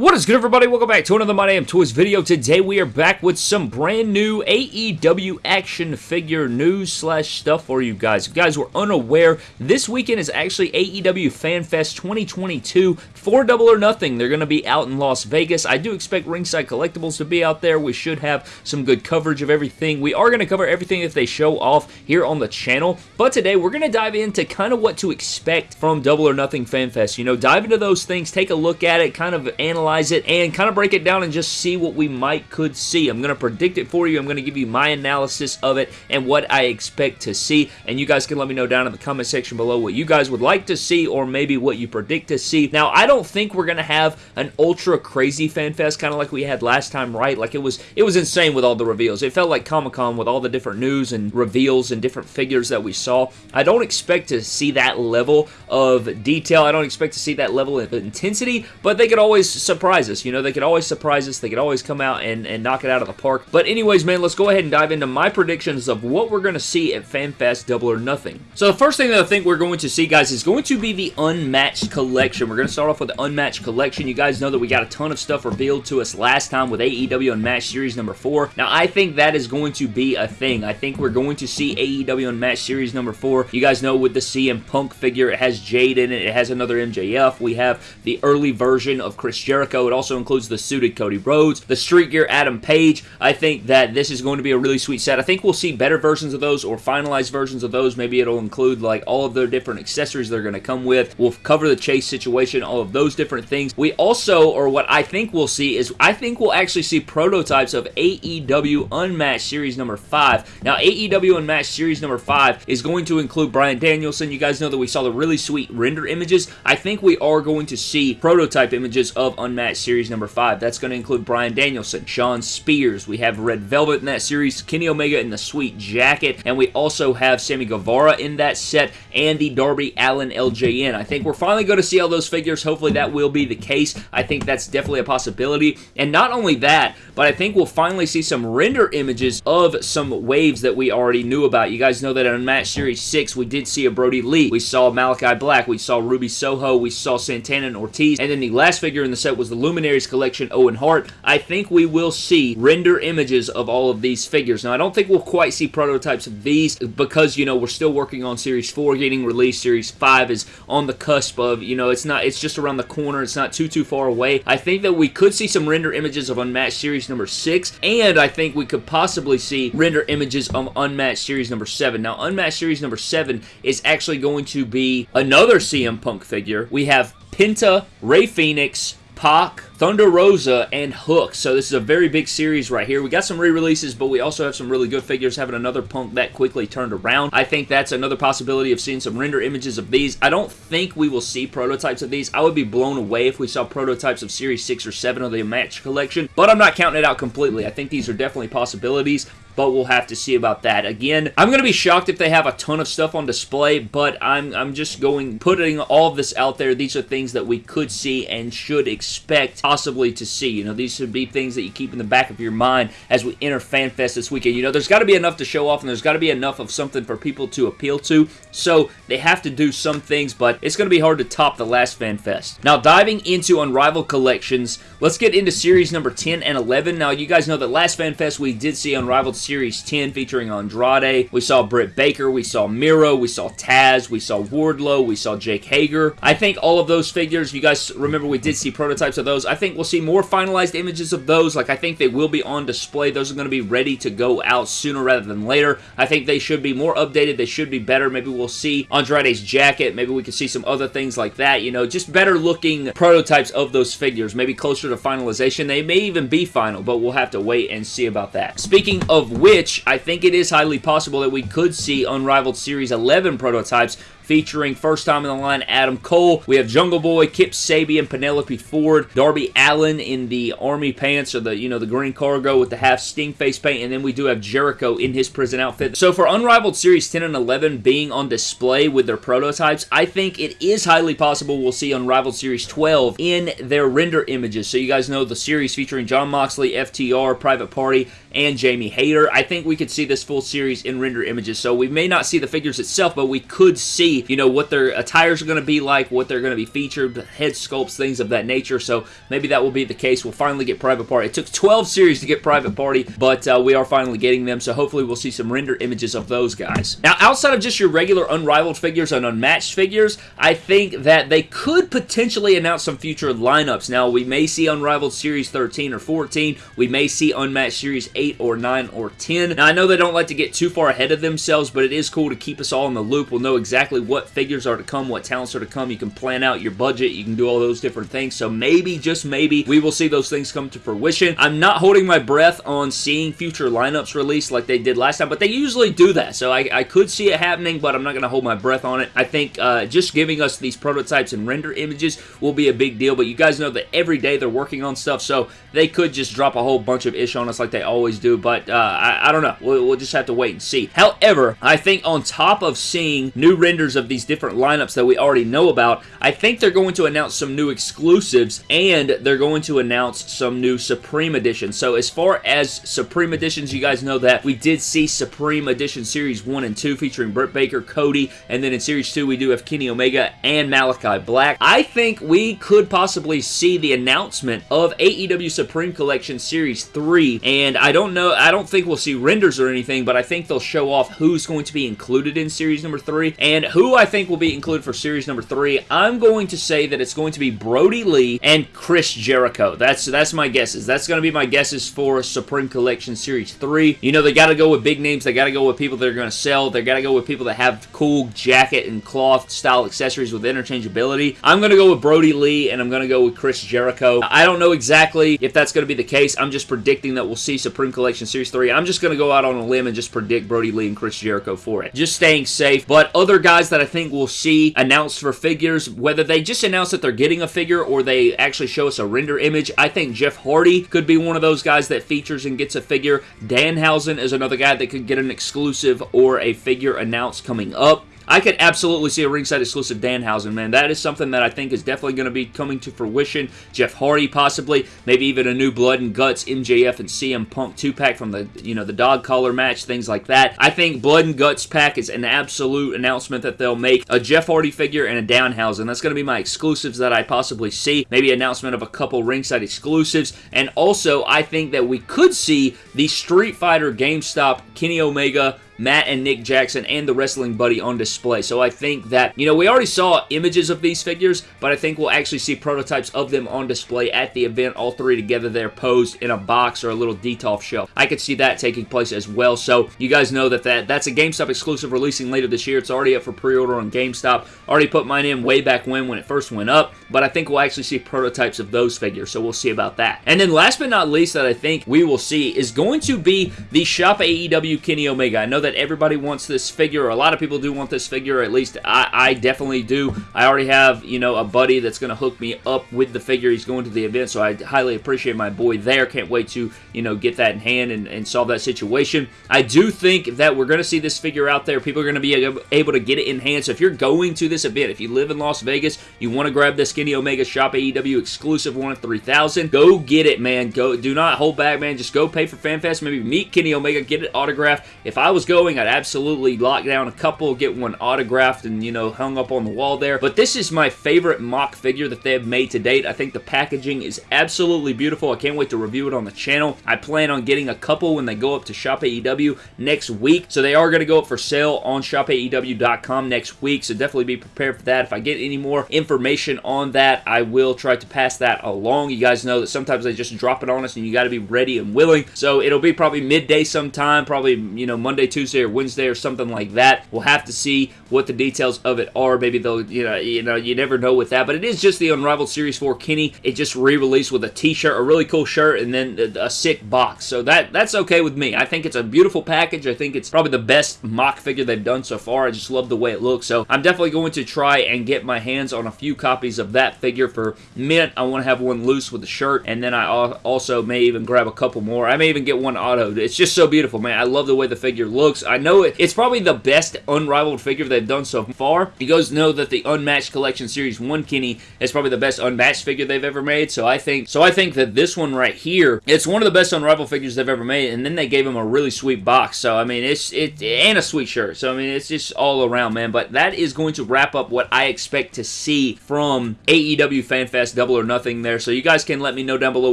What is good everybody? Welcome back to another My Damn Toys video. Today we are back with some brand new AEW action figure news slash stuff for you guys. If you guys were unaware, this weekend is actually AEW FanFest 2022 for Double or Nothing. They're going to be out in Las Vegas. I do expect Ringside Collectibles to be out there. We should have some good coverage of everything. We are going to cover everything that they show off here on the channel, but today we're going to dive into kind of what to expect from Double or Nothing FanFest. You know, dive into those things, take a look at it, kind of analyze analyze it and kind of break it down and just see what we might could see. I'm going to predict it for you. I'm going to give you my analysis of it and what I expect to see. And you guys can let me know down in the comment section below what you guys would like to see or maybe what you predict to see. Now, I don't think we're going to have an ultra crazy fan fest kind of like we had last time, right? Like it was, it was insane with all the reveals. It felt like Comic-Con with all the different news and reveals and different figures that we saw. I don't expect to see that level of detail. I don't expect to see that level of intensity, but they could always surprise us. You know, they could always surprise us. They could always come out and, and knock it out of the park. But anyways, man, let's go ahead and dive into my predictions of what we're going to see at FanFest Double or Nothing. So the first thing that I think we're going to see, guys, is going to be the Unmatched Collection. We're going to start off with the Unmatched Collection. You guys know that we got a ton of stuff revealed to us last time with AEW Unmatched Series number 4. Now, I think that is going to be a thing. I think we're going to see AEW Unmatched Series number 4. You guys know with the CM Punk figure, it has Jade in it. It has another MJF. We have the early version of Chris Jericho. It also includes the suited Cody Rhodes, the Street Gear Adam Page. I think that this is going to be a really sweet set. I think we'll see better versions of those or finalized versions of those. Maybe it'll include like all of the different accessories they're going to come with. We'll cover the chase situation, all of those different things. We also, or what I think we'll see is I think we'll actually see prototypes of AEW Unmatched Series number 5. Now, AEW Unmatched Series number 5 is going to include Bryan Danielson. You guys know that we saw the really sweet render images. I think we are going to see prototype images of Unmatched Series number 5. That's going to include Bryan Danielson, Shawn Spears. We have Red Velvet in that series, Kenny Omega in the sweet jacket, and we also have Sammy Guevara in that set, and the Darby Allin LJN. I think we're finally going to see all those figures. Hopefully that will be the case. I think that's definitely a possibility. And not only that, but I think we'll finally see some render images of some waves that we already knew about. You guys know that Unmatched Series 6, we did see a Brodie Lee. We saw Malachi Black. We saw Ruby Soho. We saw Santana and Ortiz. And then the last figure in the set was the Luminaries Collection Owen Hart. I think we will see render images of all of these figures. Now, I don't think we'll quite see prototypes of these because, you know, we're still working on Series 4 getting released. Series 5 is on the cusp of, you know, it's not, it's just around the corner. It's not too, too far away. I think that we could see some render images of Unmatched Series number 6, and I think we could possibly see render images of Unmatched Series number 7. Now, Unmatched Series number 7 is actually going to be another CM Punk figure. We have Penta, Rey Fenix, Pac, Thunder Rosa, and Hook. So this is a very big series right here. We got some re-releases, but we also have some really good figures having another Punk that quickly turned around. I think that's another possibility of seeing some render images of these. I don't think we will see prototypes of these. I would be blown away if we saw prototypes of Series 6 or 7 of the Match Collection, but I'm not counting it out completely. I think these are definitely possibilities but we'll have to see about that. Again, I'm going to be shocked if they have a ton of stuff on display, but I'm, I'm just going, putting all of this out there. These are things that we could see and should expect possibly to see. You know, these should be things that you keep in the back of your mind as we enter FanFest this weekend. You know, there's got to be enough to show off and there's got to be enough of something for people to appeal to, so they have to do some things, but it's going to be hard to top the last FanFest. Now, diving into Unrivaled Collections, let's get into Series number 10 and 11. Now, you guys know that last FanFest we did see Unrivaled Series 10 featuring Andrade. We saw Britt Baker. We saw Miro. We saw Taz. We saw Wardlow. We saw Jake Hager. I think all of those figures, you guys remember we did see prototypes of those. I think we'll see more finalized images of those. Like, I think they will be on display. Those are going to be ready to go out sooner rather than later. I think they should be more updated. They should be better. Maybe we'll see Andrade's jacket. Maybe we can see some other things like that. You know, just better looking prototypes of those figures. Maybe closer to finalization. They may even be final, but we'll have to wait and see about that. Speaking of which, I think it is highly possible that we could see Unrivaled Series 11 prototypes featuring first time in the line Adam Cole. We have Jungle Boy, Kip Sabian, Penelope Ford, Darby Allin in the army pants or the, you know, the green cargo with the half sting face paint, and then we do have Jericho in his prison outfit. So for Unrivaled Series 10 and 11 being on display with their prototypes, I think it is highly possible we'll see Unrivaled Series 12 in their render images. So you guys know the series featuring Jon Moxley, FTR, Private Party, and Jamie Hayter. I think we could see this full series in render images. So we may not see the figures itself, but we could see see, you know, what their attires are going to be like, what they're going to be featured, head sculpts, things of that nature. So maybe that will be the case. We'll finally get Private Party. It took 12 series to get Private Party, but uh, we are finally getting them. So hopefully we'll see some render images of those guys. Now, outside of just your regular unrivaled figures and unmatched figures, I think that they could potentially announce some future lineups. Now, we may see Unrivaled Series 13 or 14. We may see Unmatched Series 8 or 9 or 10. Now, I know they don't like to get too far ahead of themselves, but it is cool to keep us all in the loop. We'll know exactly what figures are to come, what talents are to come. You can plan out your budget. You can do all those different things. So maybe, maybe, we will see those things come to fruition. I'm not holding my breath on seeing future lineups released like they did last time, but they usually do that. So I, I could see it happening, but I'm not going to hold my breath on it. I think uh, just giving us these prototypes and render images will be a big deal, but you guys know that every day they're working on stuff, so they could just drop a whole bunch of ish on us like they always do, but uh, I, I, don't know. We'll, we'll, just have to wait and see. However, I think on top of seeing new renders of these different lineups that we already know about, I think they're going to announce some new exclusives, and they're going to announce some new Supreme Edition. So as far as Supreme Editions, you guys know that we did see Supreme Edition Series 1 and 2 featuring Britt Baker, Cody, and then in Series 2 we do have Kenny Omega and Malachi Black. I think we could possibly see the announcement of AEW Supreme Collection Series 3, and I don't know, I don't think we'll see renders or anything, but I think they'll show off who's going to be included in Series number 3, and who I think will be included for Series number 3. I'm going to say that it's going to be Brodie Lee and Chris Jericho. That's, that's my guesses. That's going to be my guesses for Supreme Collection Series 3. You know, they got to go with big names. They got to go with people that are going to sell. They got to go with people that have cool jacket and cloth style accessories with interchangeability. I'm going to go with Brodie Lee, and I'm going to go with Chris Jericho. I don't know exactly if that's going to be the case. I'm just predicting that we'll see Supreme Collection Series 3. I'm just going to go out on a limb and just predict Brodie Lee and Chris Jericho for it. Just staying safe. But other guys that I think we'll see announced for figures, whether they just announce that they're getting a figure or they actually show us a render image, I think Jeff Hardy could be one of those guys that features and gets a figure. Danhausen is another guy that could get an exclusive or a figure announced coming up. I could absolutely see a ringside exclusive Danhausen, man. That is something that I think is definitely going to be coming to fruition. Jeff Hardy, possibly. Maybe even a new Blood and Guts MJF and CM Punk 2-pack from the, you know, the dog collar match, things like that. I think Blood and Guts pack is an absolute announcement that they'll make. A Jeff Hardy figure and a Danhausen. That's going to be my exclusives that I possibly see. Maybe announcement of a couple ringside exclusives. And also, I think that we could see the Street Fighter GameStop Kenny Omega Matt and Nick Jackson and the Wrestling Buddy on display. So I think that, you know, we already saw images of these figures, but I think we'll actually see prototypes of them on display at the event, all three together there posed in a box or a little Detolf shelf. I could see that taking place as well. So you guys know that, that that's a GameStop exclusive releasing later this year. It's already up for pre-order on GameStop. Already put mine in way back when when it first went up, but I think we'll actually see prototypes of those figures, so we'll see about that. And then last but not least that I think we will see is going to be the Shop AEW Kenny Omega. I know that that everybody wants this figure, a lot of people do want this figure, at least I, I definitely do. I already have, you know, a buddy that's going to hook me up with the figure. He's going to the event, so I highly appreciate my boy there. Can't wait to, you know, get that in hand and, and solve that situation. I do think that we're going to see this figure out there. People are going to be able to get it in hand, so if you're going to this event, if you live in Las Vegas, you want to grab this Kenny Omega Shop AEW exclusive one of 3000 go get it, man. Go, Do not hold back, man. Just go pay for FanFest. Maybe meet Kenny Omega, get it autographed. If I was going going, I'd absolutely lock down a couple, get one autographed and, you know, hung up on the wall there. But this is my favorite mock figure that they have made to date. I think the packaging is absolutely beautiful. I can't wait to review it on the channel. I plan on getting a couple when they go up to Shop AEW next week. So they are going to go up for sale on shopaew.com next week. So definitely be prepared for that. If I get any more information on that, I will try to pass that along. You guys know that sometimes they just drop it on us and you got to be ready and willing. So it'll be probably midday sometime, probably, you know, Monday, Tuesday, Tuesday or Wednesday or something like that. We'll have to see what the details of it are. Maybe they'll, you know, you know, you never know with that. But it is just the Unrivaled Series 4 Kenny. It just re-released with a t-shirt, a really cool shirt, and then a, a sick box. So that that's okay with me. I think it's a beautiful package. I think it's probably the best mock figure they've done so far. I just love the way it looks. So I'm definitely going to try and get my hands on a few copies of that figure for mint. I want to have one loose with the shirt, and then I also may even grab a couple more. I may even get one auto. It's just so beautiful, man. I love the way the figure looks I know it, it's probably the best unrivaled figure they've done so far. You guys know that the Unmatched Collection Series 1 Kenny is probably the best unmatched figure they've ever made, so I think so I think that this one right here, it's one of the best unrivaled figures they've ever made, and then they gave him a really sweet box, so I mean, it's it and a sweet shirt, so I mean, it's just all around, man, but that is going to wrap up what I expect to see from AEW FanFest Double or Nothing there, so you guys can let me know down below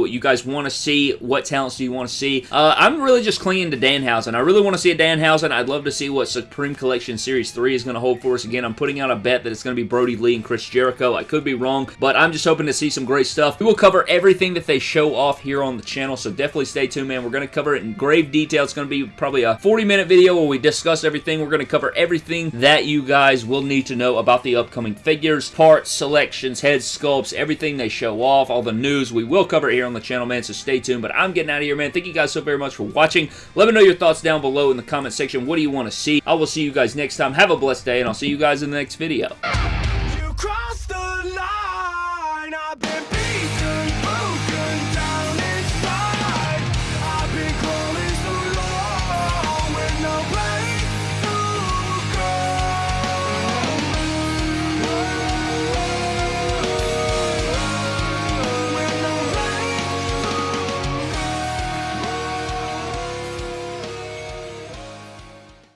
what you guys want to see, what talents do you want to see. Uh, I'm really just clinging to Danhausen. I really want to see a Danhausen. I'd love to see what Supreme Collection Series 3 is going to hold for us. Again, I'm putting out a bet that it's going to be Brodie Lee and Chris Jericho. I could be wrong, but I'm just hoping to see some great stuff. We will cover everything that they show off here on the channel, so definitely stay tuned, man. We're going to cover it in grave detail. It's going to be probably a 40-minute video where we discuss everything. We're going to cover everything that you guys will need to know about the upcoming figures, parts, selections, head sculpts, everything they show off, all the news. We will cover here on the channel, man, so stay tuned. But I'm getting out of here, man. Thank you guys so very much for watching. Let me know your thoughts down below in the comment section. What do you want to see? I will see you guys next time. Have a blessed day, and I'll see you guys in the next video.